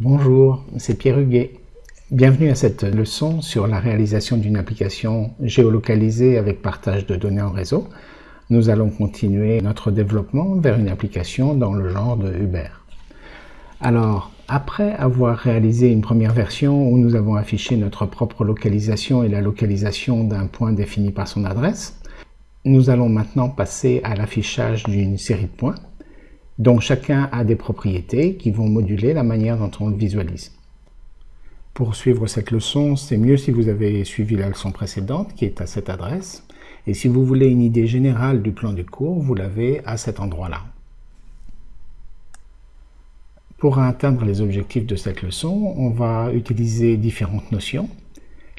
Bonjour, c'est Pierre Huguet. Bienvenue à cette leçon sur la réalisation d'une application géolocalisée avec partage de données en réseau. Nous allons continuer notre développement vers une application dans le genre de Uber. Alors, après avoir réalisé une première version où nous avons affiché notre propre localisation et la localisation d'un point défini par son adresse, nous allons maintenant passer à l'affichage d'une série de points dont chacun a des propriétés qui vont moduler la manière dont on le visualise. Pour suivre cette leçon, c'est mieux si vous avez suivi la leçon précédente qui est à cette adresse. Et si vous voulez une idée générale du plan du cours, vous l'avez à cet endroit-là. Pour atteindre les objectifs de cette leçon, on va utiliser différentes notions.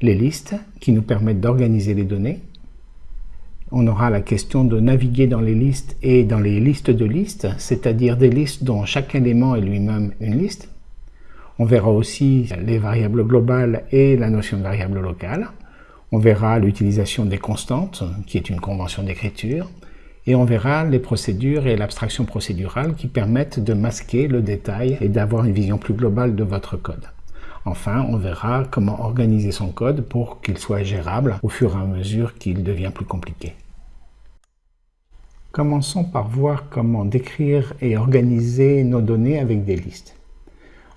Les listes, qui nous permettent d'organiser les données, on aura la question de naviguer dans les listes et dans les listes de listes, c'est-à-dire des listes dont chaque élément est lui-même une liste. On verra aussi les variables globales et la notion de variable locale. On verra l'utilisation des constantes, qui est une convention d'écriture. Et on verra les procédures et l'abstraction procédurale qui permettent de masquer le détail et d'avoir une vision plus globale de votre code. Enfin, on verra comment organiser son code pour qu'il soit gérable au fur et à mesure qu'il devient plus compliqué. Commençons par voir comment décrire et organiser nos données avec des listes.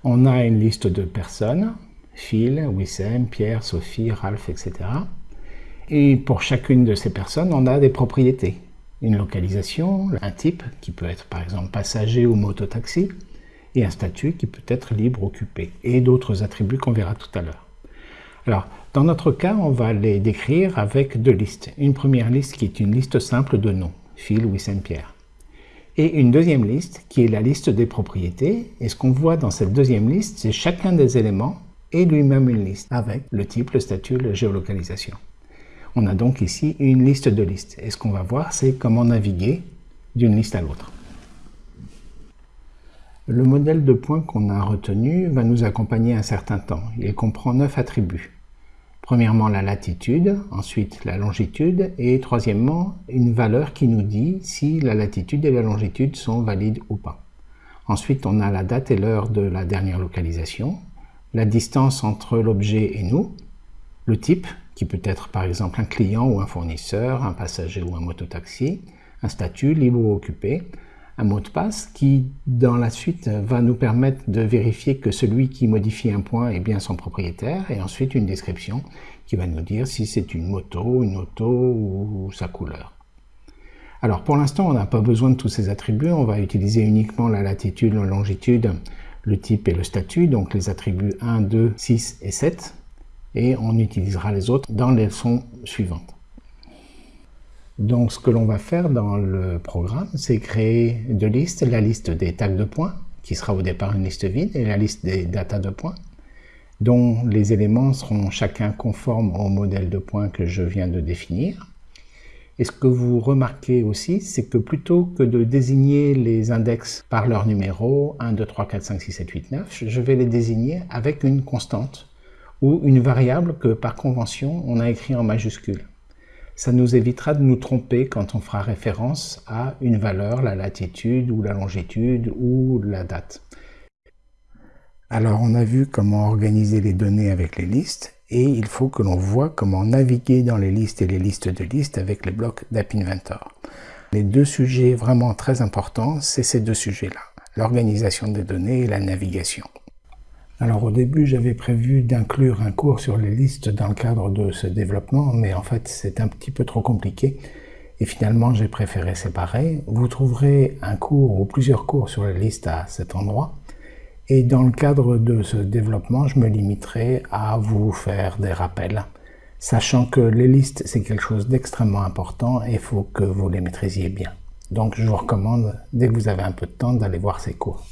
On a une liste de personnes, Phil, Wissem, Pierre, Sophie, Ralph, etc. Et pour chacune de ces personnes, on a des propriétés. Une localisation, un type, qui peut être par exemple passager ou mototaxi, et un statut qui peut être libre occupé, et d'autres attributs qu'on verra tout à l'heure. Alors, dans notre cas, on va les décrire avec deux listes. Une première liste qui est une liste simple de noms, Phil, Wissem, Pierre. Et une deuxième liste qui est la liste des propriétés. Et ce qu'on voit dans cette deuxième liste, c'est chacun des éléments et lui-même une liste avec le type, le statut, la géolocalisation. On a donc ici une liste de listes. Et ce qu'on va voir, c'est comment naviguer d'une liste à l'autre. Le modèle de points qu'on a retenu va nous accompagner un certain temps. Il comprend neuf attributs. Premièrement, la latitude, ensuite la longitude, et troisièmement, une valeur qui nous dit si la latitude et la longitude sont valides ou pas. Ensuite, on a la date et l'heure de la dernière localisation, la distance entre l'objet et nous, le type, qui peut être par exemple un client ou un fournisseur, un passager ou un mototaxi, un statut libre ou occupé, un mot de passe qui, dans la suite, va nous permettre de vérifier que celui qui modifie un point est bien son propriétaire, et ensuite une description qui va nous dire si c'est une moto, une auto ou sa couleur. Alors pour l'instant, on n'a pas besoin de tous ces attributs, on va utiliser uniquement la latitude, la longitude, le type et le statut, donc les attributs 1, 2, 6 et 7, et on utilisera les autres dans les leçons suivantes. Donc ce que l'on va faire dans le programme, c'est créer deux listes, la liste des tags de points, qui sera au départ une liste vide, et la liste des datas de points, dont les éléments seront chacun conformes au modèle de points que je viens de définir. Et ce que vous remarquez aussi, c'est que plutôt que de désigner les index par leur numéro, 1, 2, 3, 4, 5, 6, 7, 8, 9, je vais les désigner avec une constante ou une variable que par convention on a écrit en majuscule ça nous évitera de nous tromper quand on fera référence à une valeur, la latitude ou la longitude ou la date. Alors on a vu comment organiser les données avec les listes et il faut que l'on voit comment naviguer dans les listes et les listes de listes avec les blocs d'App Inventor. Les deux sujets vraiment très importants, c'est ces deux sujets-là, l'organisation des données et la navigation. Alors au début, j'avais prévu d'inclure un cours sur les listes dans le cadre de ce développement, mais en fait c'est un petit peu trop compliqué et finalement j'ai préféré séparer. Vous trouverez un cours ou plusieurs cours sur les listes à cet endroit et dans le cadre de ce développement, je me limiterai à vous faire des rappels, sachant que les listes c'est quelque chose d'extrêmement important et il faut que vous les maîtrisiez bien. Donc je vous recommande, dès que vous avez un peu de temps, d'aller voir ces cours.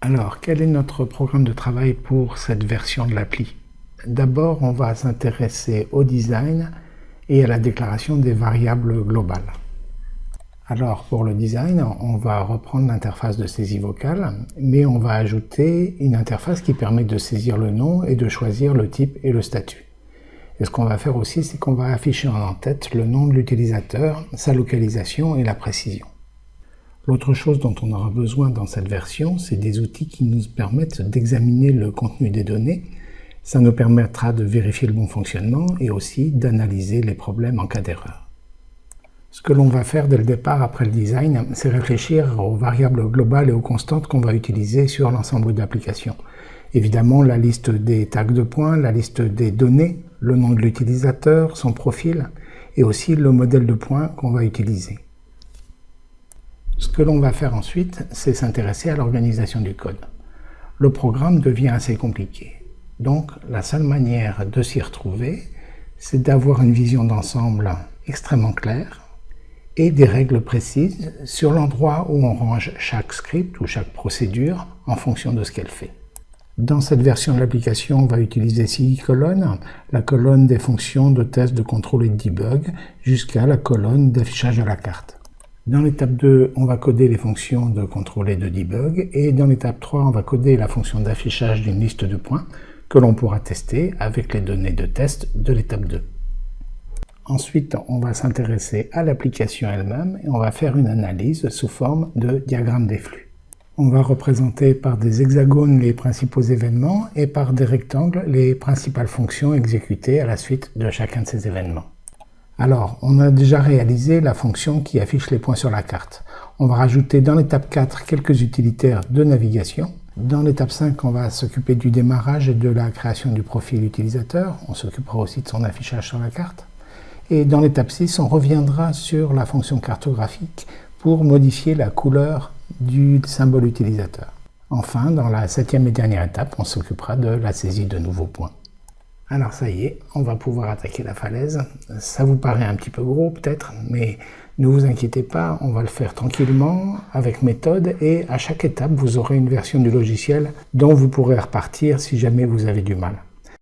Alors, quel est notre programme de travail pour cette version de l'appli? D'abord, on va s'intéresser au design et à la déclaration des variables globales. Alors, pour le design, on va reprendre l'interface de saisie vocale, mais on va ajouter une interface qui permet de saisir le nom et de choisir le type et le statut. Et ce qu'on va faire aussi, c'est qu'on va afficher en tête le nom de l'utilisateur, sa localisation et la précision. L'autre chose dont on aura besoin dans cette version, c'est des outils qui nous permettent d'examiner le contenu des données. Ça nous permettra de vérifier le bon fonctionnement et aussi d'analyser les problèmes en cas d'erreur. Ce que l'on va faire dès le départ après le design, c'est réfléchir aux variables globales et aux constantes qu'on va utiliser sur l'ensemble d'applications. Évidemment, la liste des tags de points, la liste des données, le nom de l'utilisateur, son profil, et aussi le modèle de points qu'on va utiliser. Ce que l'on va faire ensuite, c'est s'intéresser à l'organisation du code. Le programme devient assez compliqué. Donc, la seule manière de s'y retrouver, c'est d'avoir une vision d'ensemble extrêmement claire et des règles précises sur l'endroit où on range chaque script ou chaque procédure en fonction de ce qu'elle fait. Dans cette version de l'application, on va utiliser six colonnes, la colonne des fonctions de test, de contrôle et de debug, jusqu'à la colonne d'affichage de la carte. Dans l'étape 2, on va coder les fonctions de contrôle et de debug. Et dans l'étape 3, on va coder la fonction d'affichage d'une liste de points que l'on pourra tester avec les données de test de l'étape 2. Ensuite, on va s'intéresser à l'application elle-même et on va faire une analyse sous forme de diagramme des flux. On va représenter par des hexagones les principaux événements et par des rectangles les principales fonctions exécutées à la suite de chacun de ces événements. Alors, on a déjà réalisé la fonction qui affiche les points sur la carte. On va rajouter dans l'étape 4 quelques utilitaires de navigation. Dans l'étape 5, on va s'occuper du démarrage et de la création du profil utilisateur. On s'occupera aussi de son affichage sur la carte. Et dans l'étape 6, on reviendra sur la fonction cartographique pour modifier la couleur du symbole utilisateur. Enfin, dans la septième et dernière étape, on s'occupera de la saisie de nouveaux points. Alors ça y est, on va pouvoir attaquer la falaise. Ça vous paraît un petit peu gros peut-être, mais ne vous inquiétez pas, on va le faire tranquillement, avec méthode, et à chaque étape, vous aurez une version du logiciel dont vous pourrez repartir si jamais vous avez du mal.